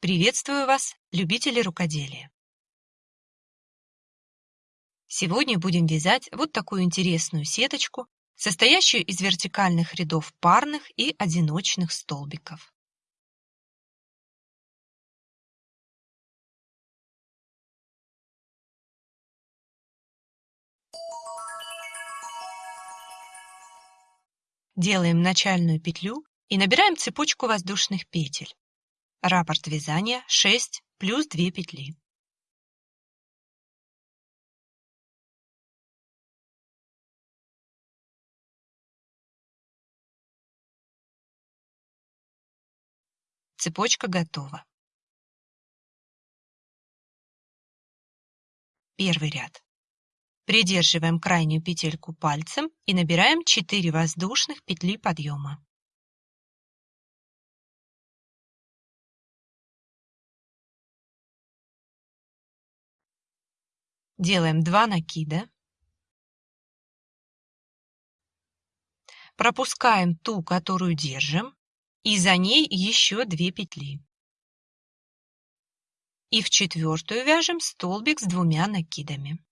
Приветствую вас, любители рукоделия! Сегодня будем вязать вот такую интересную сеточку, состоящую из вертикальных рядов парных и одиночных столбиков. Делаем начальную петлю и набираем цепочку воздушных петель. Раппорт вязания 6 плюс 2 петли. Цепочка готова. Первый ряд. Придерживаем крайнюю петельку пальцем и набираем 4 воздушных петли подъема. Делаем 2 накида. Пропускаем ту, которую держим, и за ней еще 2 петли. И в четвертую вяжем столбик с двумя накидами.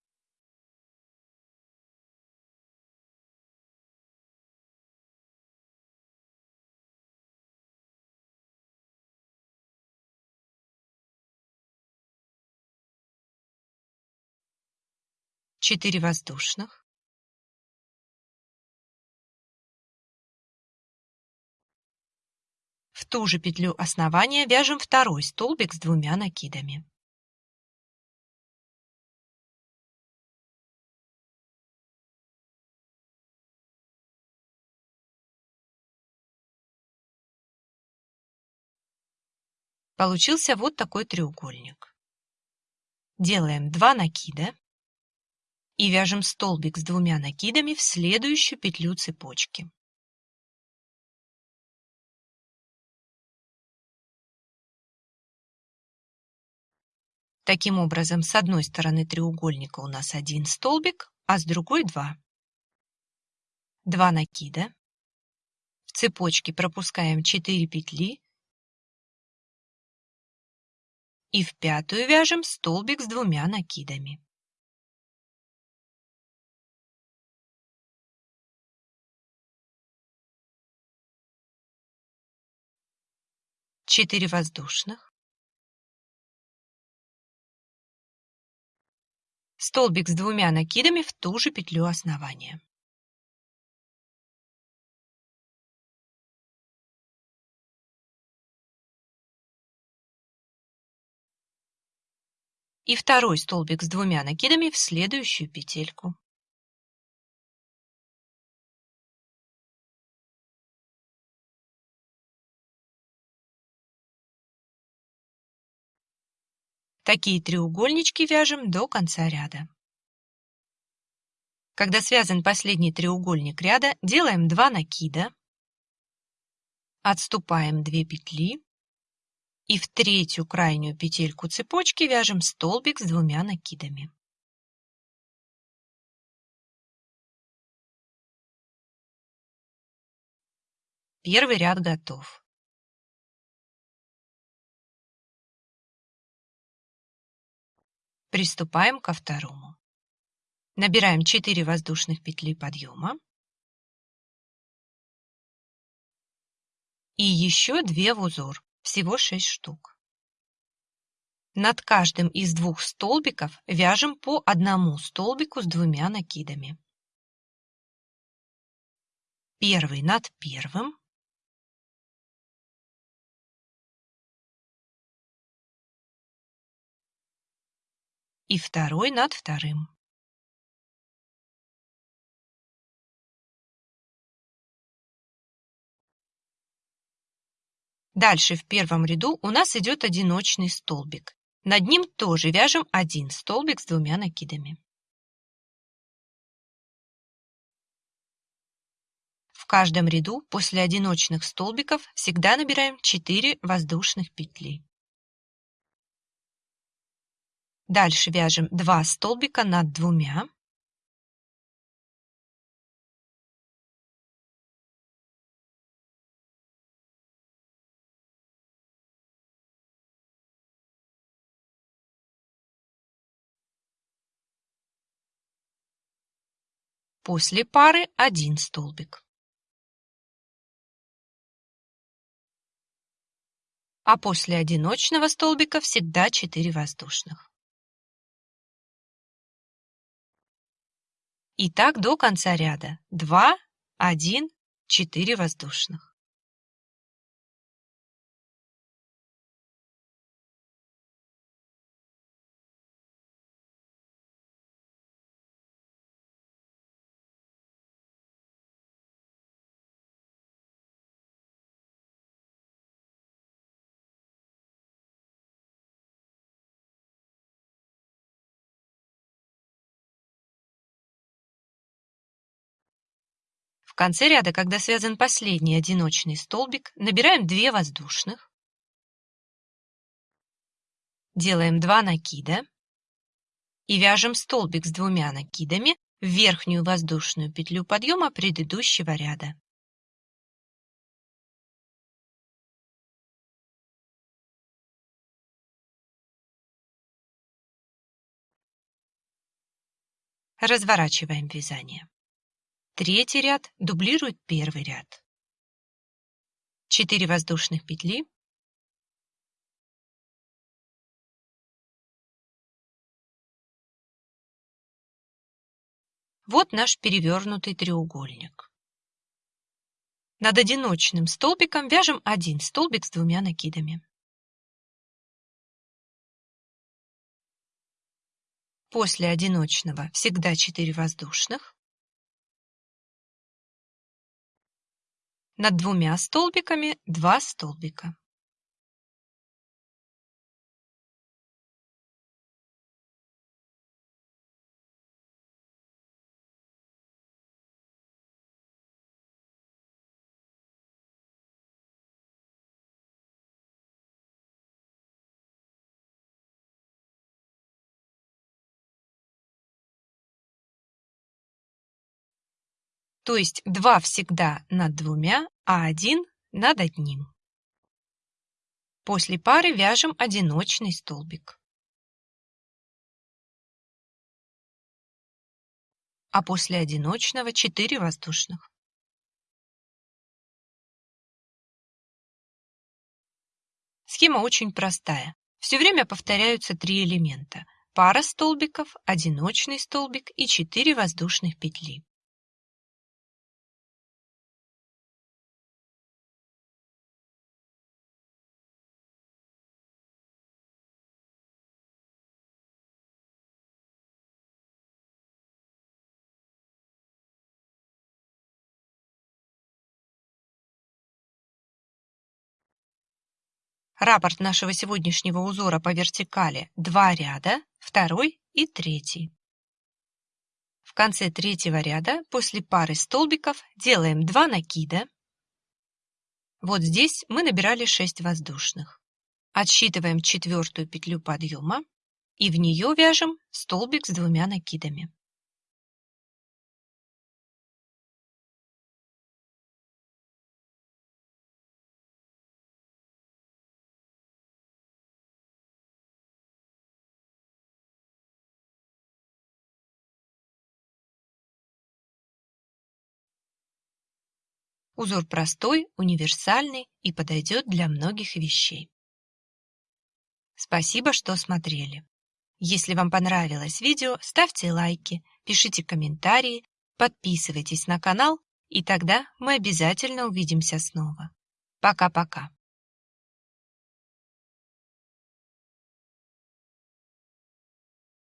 Четыре воздушных. В ту же петлю основания вяжем второй столбик с двумя накидами. Получился вот такой треугольник. Делаем 2 накида и вяжем столбик с двумя накидами в следующую петлю цепочки. Таким образом, с одной стороны треугольника у нас один столбик, а с другой два. Два накида. В цепочке пропускаем 4 петли и в пятую вяжем столбик с двумя накидами. Четыре воздушных. Столбик с двумя накидами в ту же петлю основания. И второй столбик с двумя накидами в следующую петельку. Такие треугольнички вяжем до конца ряда. Когда связан последний треугольник ряда, делаем 2 накида, отступаем 2 петли и в третью крайнюю петельку цепочки вяжем столбик с двумя накидами. Первый ряд готов. Приступаем ко второму. Набираем 4 воздушных петли подъема и еще 2 в узор, всего 6 штук. Над каждым из двух столбиков вяжем по одному столбику с двумя накидами. Первый над первым, и второй над вторым. Дальше в первом ряду у нас идет одиночный столбик. Над ним тоже вяжем один столбик с двумя накидами. В каждом ряду после одиночных столбиков всегда набираем 4 воздушных петли. Дальше вяжем 2 столбика над двумя. После пары один столбик. А после одиночного столбика всегда 4 воздушных. И так до конца ряда. 2, 1, 4 воздушных. Конце ряда, когда связан последний одиночный столбик, набираем 2 воздушных, делаем 2 накида и вяжем столбик с двумя накидами в верхнюю воздушную петлю подъема предыдущего ряда. Разворачиваем вязание. Третий ряд дублирует первый ряд. 4 воздушных петли. Вот наш перевернутый треугольник. Над одиночным столбиком вяжем один столбик с двумя накидами. После одиночного всегда 4 воздушных. Над двумя столбиками два столбика. То есть два всегда над двумя, а один над одним. После пары вяжем одиночный столбик. А после одиночного 4 воздушных. Схема очень простая. Все время повторяются три элемента. Пара столбиков, одиночный столбик и 4 воздушных петли. Раппорт нашего сегодняшнего узора по вертикали два ряда, второй и третий. В конце третьего ряда после пары столбиков делаем 2 накида. Вот здесь мы набирали 6 воздушных. Отсчитываем четвертую петлю подъема и в нее вяжем столбик с двумя накидами. Узор простой, универсальный и подойдет для многих вещей. Спасибо, что смотрели. Если вам понравилось видео, ставьте лайки, пишите комментарии, подписывайтесь на канал, и тогда мы обязательно увидимся снова. Пока-пока.